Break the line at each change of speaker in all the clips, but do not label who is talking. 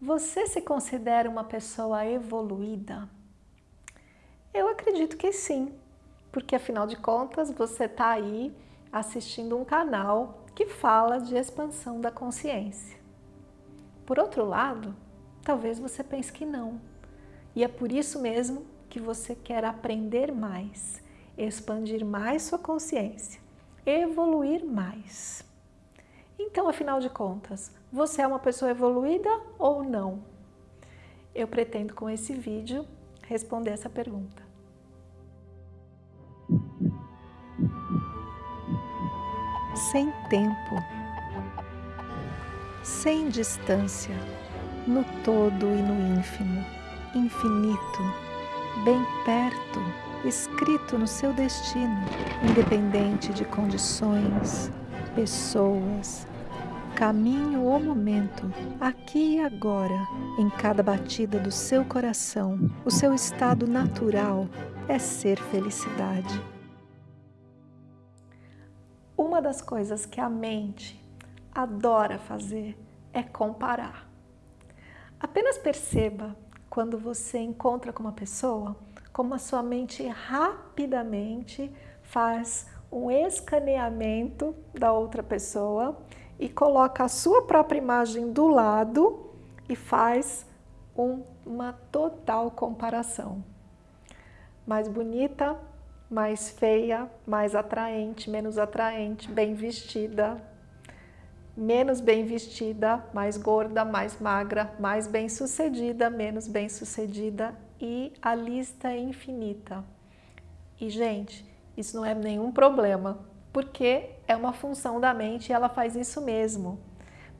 Você se considera uma pessoa evoluída? Eu acredito que sim, porque afinal de contas você está aí assistindo um canal que fala de expansão da consciência. Por outro lado, talvez você pense que não. E é por isso mesmo que você quer aprender mais, expandir mais sua consciência, evoluir mais. Então, afinal de contas, você é uma pessoa evoluída ou não? Eu pretendo com esse vídeo responder essa pergunta. Sem tempo, sem distância, no todo e no ínfimo, infinito, bem perto, escrito no seu destino, independente de condições, pessoas, caminho ou momento, aqui e agora, em cada batida do seu coração, o seu estado natural é ser felicidade. Uma das coisas que a mente adora fazer é comparar. Apenas perceba quando você encontra com uma pessoa, como a sua mente rapidamente faz um escaneamento da outra pessoa e coloca a sua própria imagem do lado e faz um, uma total comparação. Mais bonita, mais feia, mais atraente, menos atraente, bem vestida, menos bem vestida, mais gorda, mais magra, mais bem sucedida, menos bem sucedida e a lista é infinita. E gente, isso não é nenhum problema, porque é uma função da mente e ela faz isso mesmo.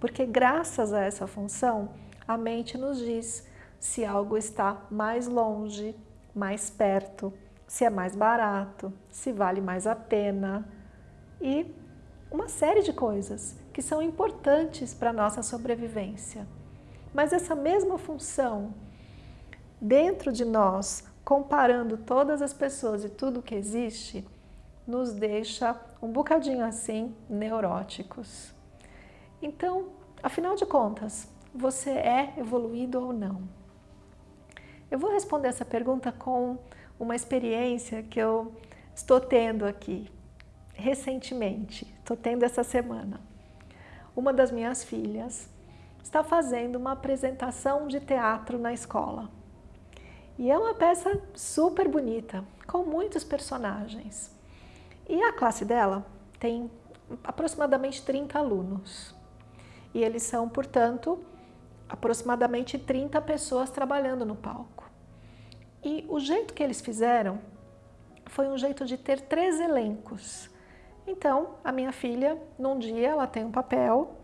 Porque graças a essa função, a mente nos diz se algo está mais longe, mais perto, se é mais barato, se vale mais a pena e uma série de coisas que são importantes para a nossa sobrevivência. Mas essa mesma função dentro de nós comparando todas as pessoas e tudo que existe, nos deixa um bocadinho assim neuróticos. Então, afinal de contas, você é evoluído ou não? Eu vou responder essa pergunta com uma experiência que eu estou tendo aqui recentemente, estou tendo essa semana. Uma das minhas filhas está fazendo uma apresentação de teatro na escola. E é uma peça super bonita, com muitos personagens. E a classe dela tem aproximadamente 30 alunos. E eles são, portanto, aproximadamente 30 pessoas trabalhando no palco. E o jeito que eles fizeram foi um jeito de ter três elencos. Então, a minha filha, num dia ela tem um papel,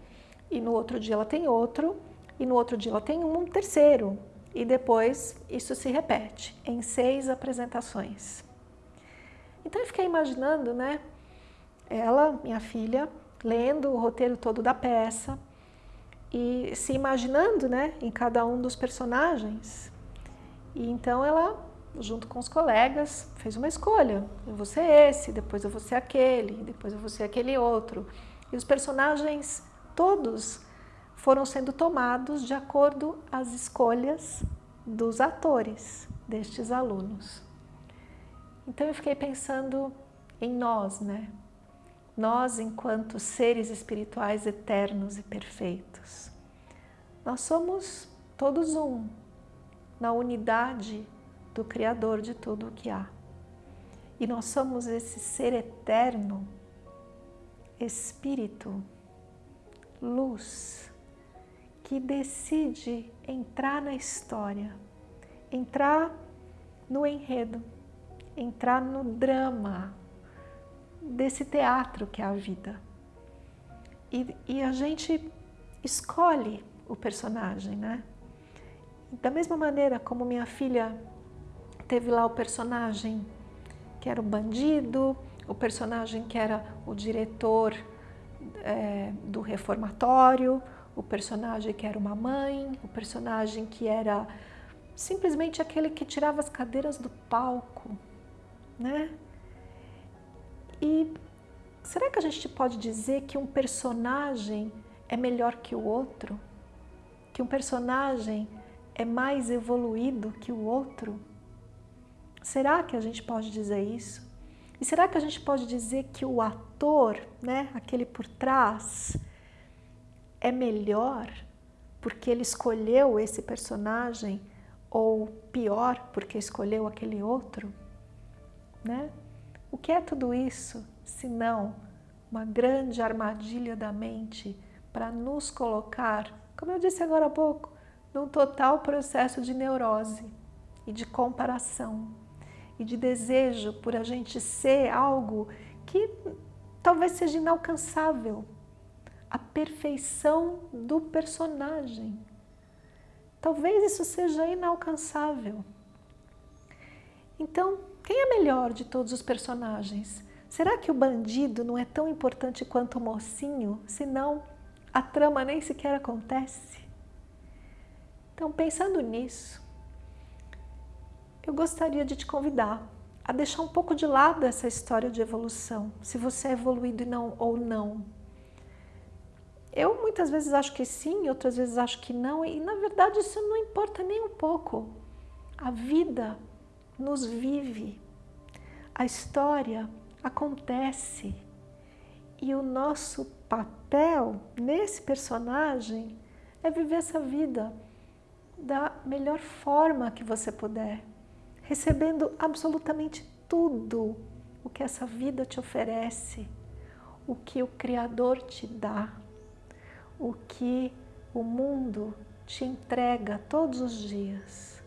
e no outro dia ela tem outro, e no outro dia ela tem um terceiro, e depois isso se repete em seis apresentações. Então eu fiquei imaginando, né, ela, minha filha, lendo o roteiro todo da peça e se imaginando, né, em cada um dos personagens. E então ela, junto com os colegas, fez uma escolha. Eu vou ser esse, depois eu vou ser aquele, depois eu vou ser aquele outro. E os personagens todos foram sendo tomados de acordo às escolhas dos atores destes alunos. Então eu fiquei pensando em nós, né? Nós enquanto seres espirituais eternos e perfeitos. Nós somos todos um, na unidade do Criador de tudo o que há. E nós somos esse ser eterno, Espírito, luz, que decide entrar na história, entrar no enredo, entrar no drama desse teatro que é a vida. E, e a gente escolhe o personagem, né? Da mesma maneira como minha filha teve lá o personagem que era o bandido, o personagem que era o diretor é, do reformatório, o personagem que era uma mãe, o personagem que era simplesmente aquele que tirava as cadeiras do palco, né? E será que a gente pode dizer que um personagem é melhor que o outro? que um personagem é mais evoluído que o outro? Será que a gente pode dizer isso? E será que a gente pode dizer que o ator, né, aquele por trás, é melhor porque ele escolheu esse personagem ou pior porque escolheu aquele outro? Né? O que é tudo isso se não uma grande armadilha da mente para nos colocar, como eu disse agora há pouco, num total processo de neurose e de comparação e de desejo por a gente ser algo que talvez seja inalcançável. A perfeição do personagem. Talvez isso seja inalcançável. Então, quem é melhor de todos os personagens? Será que o bandido não é tão importante quanto o mocinho, senão a trama nem sequer acontece? Então, pensando nisso, eu gostaria de te convidar a deixar um pouco de lado essa história de evolução, se você é evoluído não, ou não. Eu muitas vezes acho que sim, outras vezes acho que não, e na verdade isso não importa nem um pouco. A vida nos vive, a história acontece e o nosso papel nesse personagem é viver essa vida da melhor forma que você puder recebendo absolutamente tudo o que essa vida te oferece, o que o Criador te dá, o que o mundo te entrega todos os dias.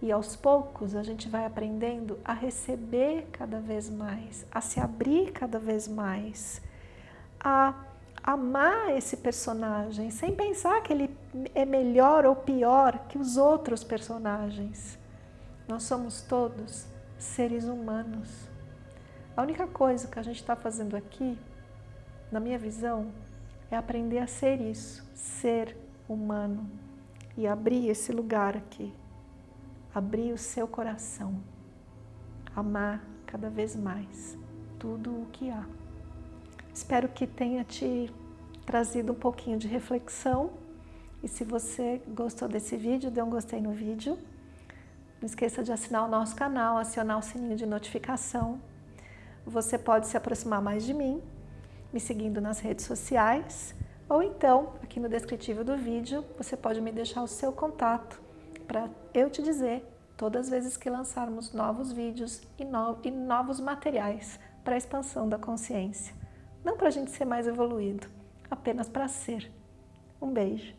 E aos poucos a gente vai aprendendo a receber cada vez mais, a se abrir cada vez mais, a amar esse personagem sem pensar que ele é melhor ou pior que os outros personagens. Nós somos todos seres humanos. A única coisa que a gente está fazendo aqui, na minha visão, é aprender a ser isso, ser humano e abrir esse lugar aqui, abrir o seu coração, amar cada vez mais tudo o que há. Espero que tenha te trazido um pouquinho de reflexão. E se você gostou desse vídeo, dê um gostei no vídeo. Não esqueça de assinar o nosso canal, acionar o sininho de notificação. Você pode se aproximar mais de mim, me seguindo nas redes sociais, ou então, aqui no descritivo do vídeo, você pode me deixar o seu contato para eu te dizer todas as vezes que lançarmos novos vídeos e, no, e novos materiais para a expansão da consciência. Não para a gente ser mais evoluído, apenas para ser. Um beijo.